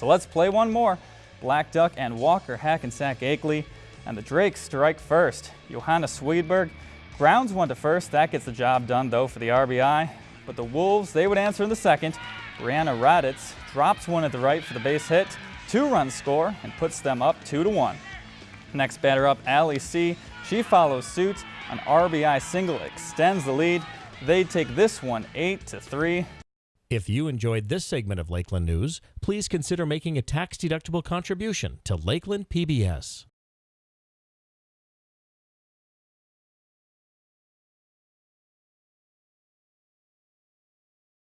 So let's play one more. Blackduck and Walker Hackensack Akeley, and the Drakes strike first. Johanna Swedberg grounds one to first. That gets the job done, though, for the RBI. But the Wolves, they would answer in the second. Brianna Raditz drops one at the right for the base hit. Two runs score and puts them up 2 to 1. Next batter up, Allie C. She follows suit. An RBI single extends the lead. They take this one 8 to 3. If you enjoyed this segment of Lakeland News, please consider making a tax-deductible contribution to Lakeland PBS.